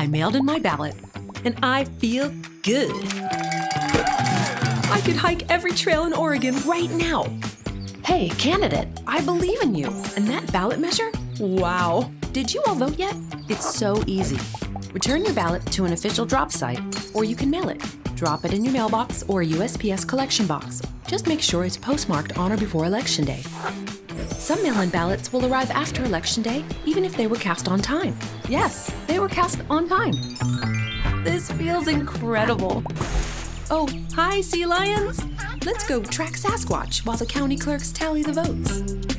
I mailed in my ballot, and I feel good. I could hike every trail in Oregon right now. Hey, candidate, I believe in you. And that ballot measure? Wow. Did you all vote yet? It's so easy. Return your ballot to an official drop site, or you can mail it. Drop it in your mailbox or USPS collection box. Just make sure it's postmarked on or before Election Day. Some mail in ballots will arrive after Election Day, even if they were cast on time. Yes, they were cast on time. This feels incredible. Oh, hi, sea lions! Let's go track Sasquatch while the county clerks tally the votes.